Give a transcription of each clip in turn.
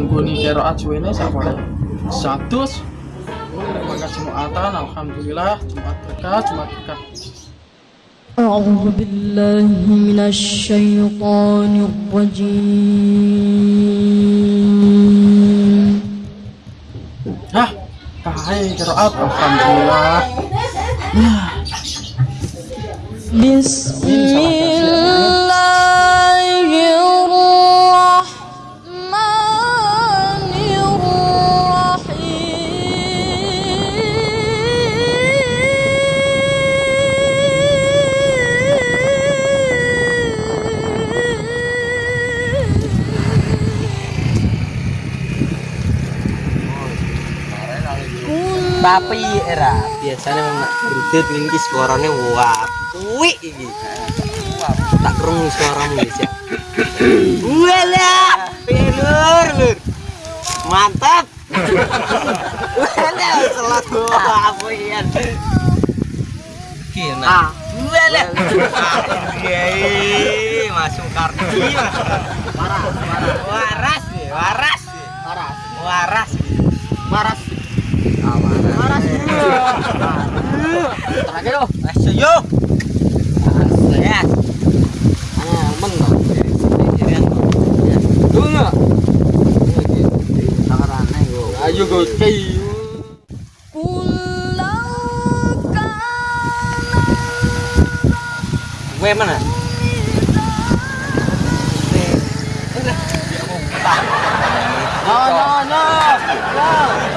ngungguni kira ajuene sak boleh satus maka jumatan alhamdulillah. Jumat berkah jumat berkah. أعوذ بالله من الشيطان الرجيم ها تعالي Hah, الحمد لله بسم الله tapi era biasanya memang berdet ini suaranya wap. Kuwi iki. Tak kerung suaramu guys ya. Wala lur lur. Mantap. Wala selat wap wian kena ah, wala. Kiai masuk kartu. Waras waras. Waras. Waras. Waras. Waras. Tarik dulu. Setuju. Saya. Ah, menang. Dulu. Sekarang ayo. Ayo go cai. Gue mana? No, no, no, no.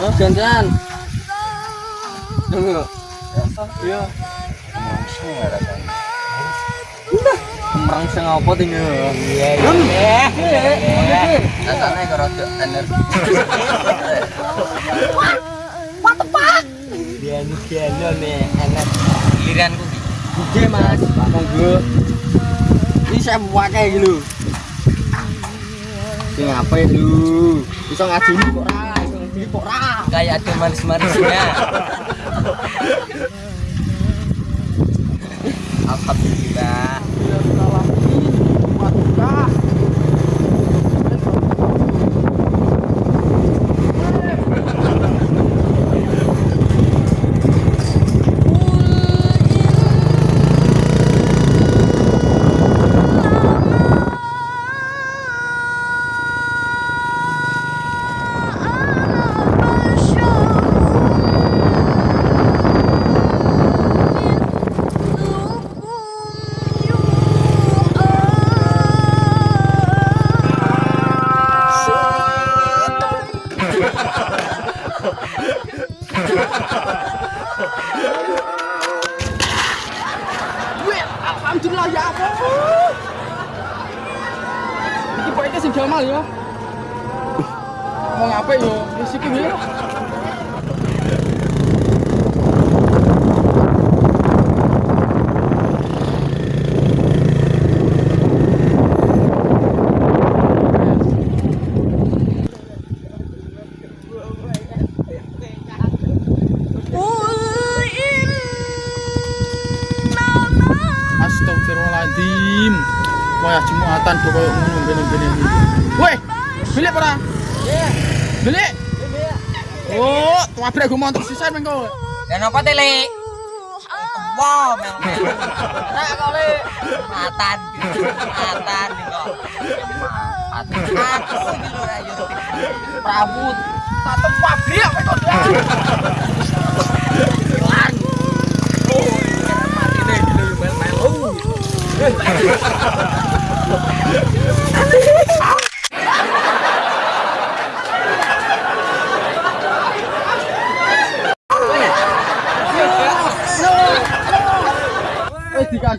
Oh, gantian. Tunggu. Iya. Udah. Merangsang apa tinggal? Iya. Iya. Iya. Rasanya karo energi. What the fuck? Dia ini dia nih enak. Giliranku iki. Gede, Mas. Monggo. Ini saya pakai gitu. Sing apa itu? Bisa ngaji kok ora kayak ada manis-manisnya. Alhamdulillah. anjir lah ya apa ini pokoke sing jamal ya. Mau ngapain yo wis iki wayah jumatan kok koyo ngono ngene-ngene. Woi, milik ora? Iya. Milik? Milik. Oh, tuabrek gue montok sisan mengko. Lah nopo te, Lik? Wow, Nek kok le matan. Matan kok. Aku iki lho ra yo. Prabut tak tempat kok. Oh, Ha ha ha ha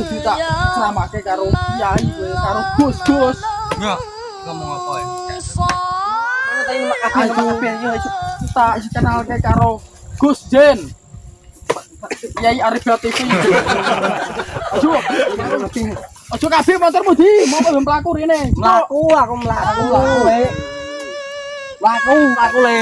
kudu tak ceramake karo kiai kowe karo Gus-gus. Ya, ngomong apa ya? Ayo yo tak kenal ke karo Gus Jen. Kiai Arif TV. Ayo. Ayo kabeh motormu di, mau belum mlaku rene. Melaku, aku melaku, aku le. Melaku, aku le.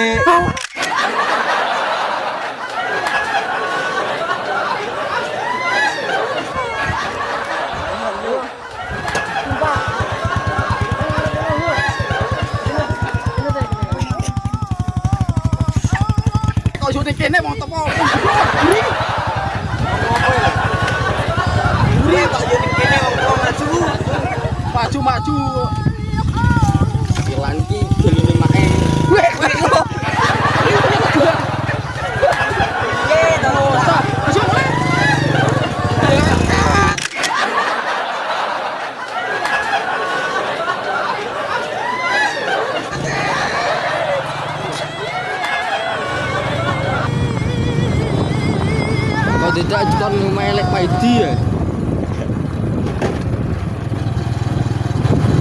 Kene mau tepo. Uri kok yo ning kene wong maju. Maju maju. Silan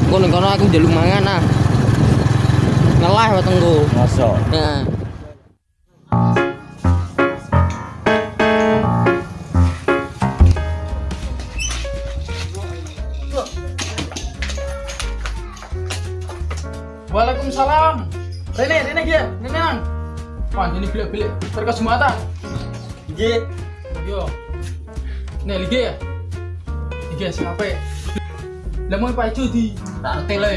Kok ning kono aku njaluk mangan ah. Ngelah wetengku. Masa? Heeh. Waalaikumsalam. Rene, Rene dia, Rene nang. Wah, ini bilik-bilik berkas jumatan. Nggih. Yo. Nih, lige ya. Lige siapa? Lah mau Pak di tak ngerti le.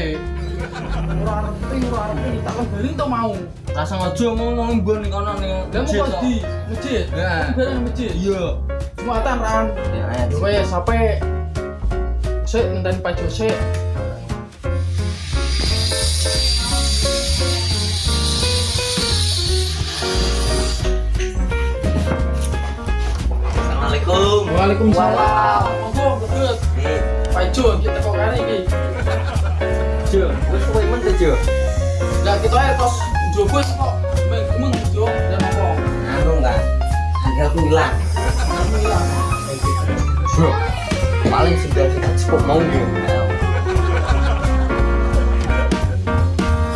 Ora ngerti, ora ngerti, tak to mau. Lah sengaja ngomong mbon ning kono ning. Lah mau kok di masjid. Heeh. Bareng nang masjid. Iya. Jumatan ran. Ya. Yo wes sampai Sik ngenteni Pak sik. Waalaikumsalam. Monggo. Nih, Pak kita kok kare iki. Jo, wis kowe men. Lah kita ae jogos kok meng jo dan apa? Anu enggak? Angkelku hilang. Bro, paling sudah kita cukup mau yo.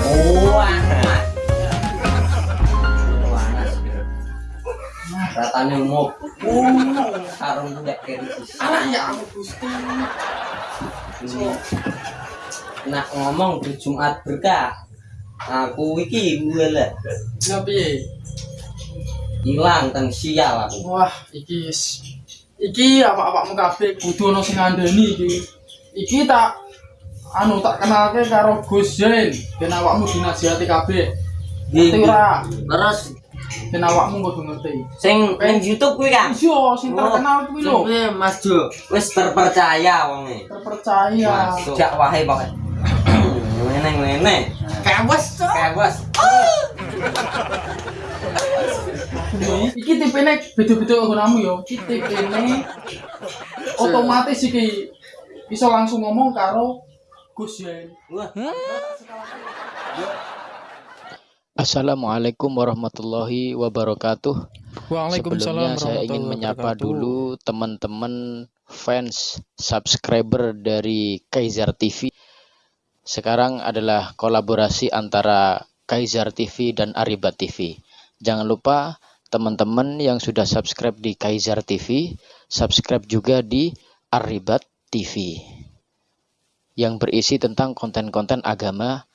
Oh, anak. Panas. Sarung ndak kiri sisi. Alah ya ampun Gusti. Nak ngomong di Jumat berkah. Aku iki gue lah piye? hilang teng sial aku. Wah, iki iki apa-apakmu kabeh kudu ono sing ngandani iki. Iki tak anu tak kenalke karo Gus Jen, ben awakmu dinasihati kabeh. Ngerti ora? Terus Ben awakmu kudu ngerti. sing ning YouTube kuwi kan. Iya, sing terkenal kuwi lho. Kuwi Mas Jo, wis terpercaya wonge. Terpercaya. Masuk jak wae pokoke. Ngene ngene. Kewes, kewes. Iki tipene beda-beda kamu yo. Iki tipene otomatis iki bisa langsung ngomong karo Gus Jen. Wah, Assalamualaikum warahmatullahi wabarakatuh. Sebelumnya saya ingin menyapa dulu teman-teman fans subscriber dari Kaisar TV. Sekarang adalah kolaborasi antara Kaisar TV dan Aribat TV. Jangan lupa teman-teman yang sudah subscribe di Kaisar TV, subscribe juga di Aribat TV yang berisi tentang konten-konten agama,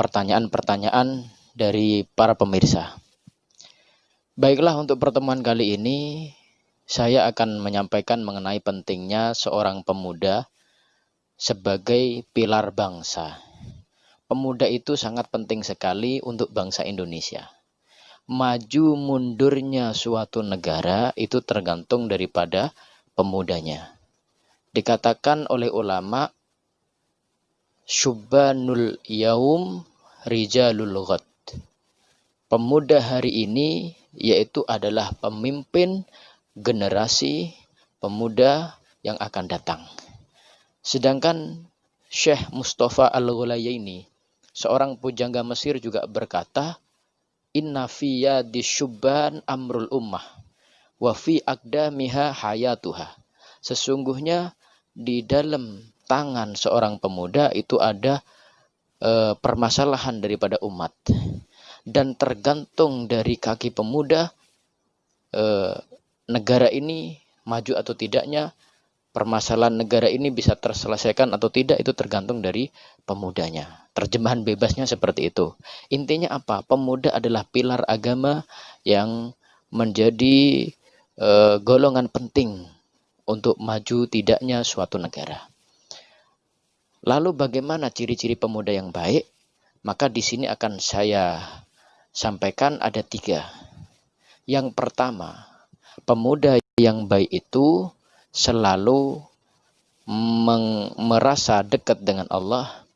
pertanyaan-pertanyaan dari para pemirsa. Baiklah untuk pertemuan kali ini saya akan menyampaikan mengenai pentingnya seorang pemuda sebagai pilar bangsa. Pemuda itu sangat penting sekali untuk bangsa Indonesia. Maju mundurnya suatu negara itu tergantung daripada pemudanya. Dikatakan oleh ulama Syubbanul yaum rijalul ghad. Pemuda hari ini yaitu adalah pemimpin generasi pemuda yang akan datang. Sedangkan Syekh Mustafa Al-Ghulayaini, seorang pujangga Mesir juga berkata, Inna fiyya disyubban amrul ummah, wa fi aqdamiha hayatuha. Sesungguhnya di dalam tangan seorang pemuda itu ada eh, permasalahan daripada umat dan tergantung dari kaki pemuda eh, negara ini maju atau tidaknya permasalahan negara ini bisa terselesaikan atau tidak itu tergantung dari pemudanya. Terjemahan bebasnya seperti itu. Intinya apa? Pemuda adalah pilar agama yang menjadi eh, golongan penting untuk maju tidaknya suatu negara. Lalu bagaimana ciri-ciri pemuda yang baik? Maka di sini akan saya sampaikan ada tiga. Yang pertama, pemuda yang baik itu selalu merasa dekat dengan Allah,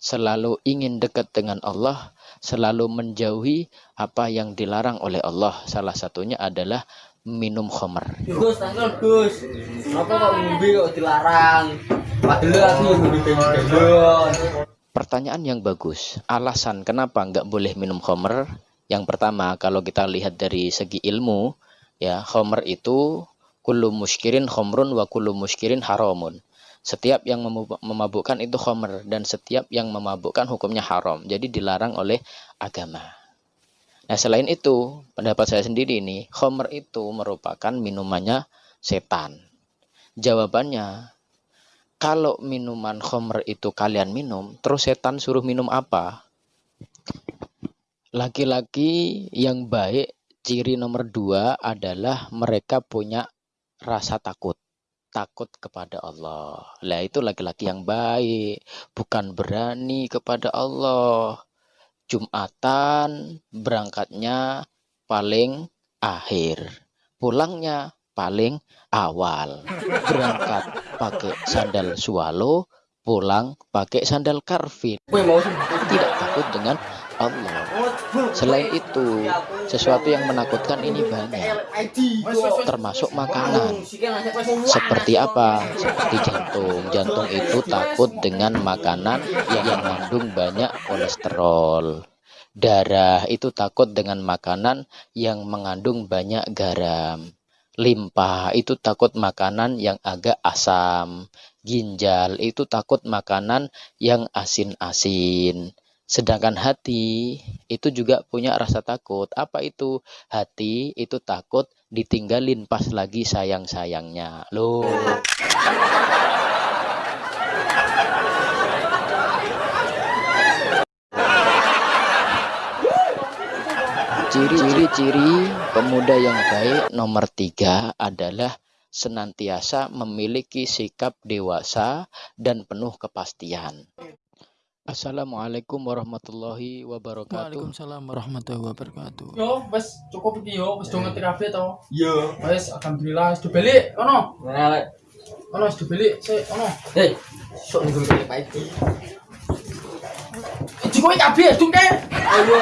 selalu ingin dekat dengan Allah, selalu menjauhi apa yang dilarang oleh Allah. Salah satunya adalah minum khamr. Gus, Gus. Kenapa kok ngombe kok dilarang? Padahal aku ngombe. Pertanyaan yang bagus. Alasan kenapa nggak boleh minum khamr? Yang pertama, kalau kita lihat dari segi ilmu, ya khamr itu kullu muskirin khamrun wa kullu muskirin haramun. Setiap yang memabukkan itu khamr dan setiap yang memabukkan hukumnya haram. Jadi dilarang oleh agama. Nah, selain itu, pendapat saya sendiri ini, khamr itu merupakan minumannya setan. Jawabannya, kalau minuman khamr itu kalian minum, terus setan suruh minum apa? Laki-laki yang baik, ciri nomor dua adalah mereka punya rasa takut. Takut kepada Allah. Lah itu laki-laki yang baik, bukan berani kepada Allah. Jumatan berangkatnya paling akhir. Pulangnya paling awal. Berangkat pakai sandal swallow, pulang pakai sandal karvin. Tidak takut dengan Allah. Selain itu, sesuatu yang menakutkan ini banyak, termasuk makanan. Seperti apa? Seperti jantung. Jantung itu takut dengan makanan yang mengandung banyak kolesterol. Darah itu takut dengan makanan yang mengandung banyak garam. Limpa itu takut makanan yang agak asam. Ginjal itu takut makanan yang asin-asin. Sedangkan hati itu juga punya rasa takut. Apa itu? Hati itu takut ditinggalin pas lagi sayang-sayangnya. Loh. Ciri-ciri pemuda yang baik nomor tiga adalah senantiasa memiliki sikap dewasa dan penuh kepastian. Assalamualaikum warahmatullahi wabarakatuh. Waalaikumsalam warahmatullahi wabarakatuh. Yo, wes cukup iki yo, wes do ngerti kabeh to. Iya. Wes alhamdulillah wis dibeli ono. Nah, Ono wis dibeli sik ono. hei, sok nih gue Pak Edi. Iki kowe kabeh dungke. Ayo.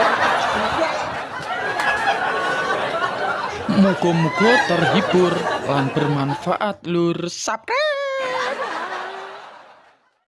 Muga-muga terhibur lan bermanfaat lur. Subscribe.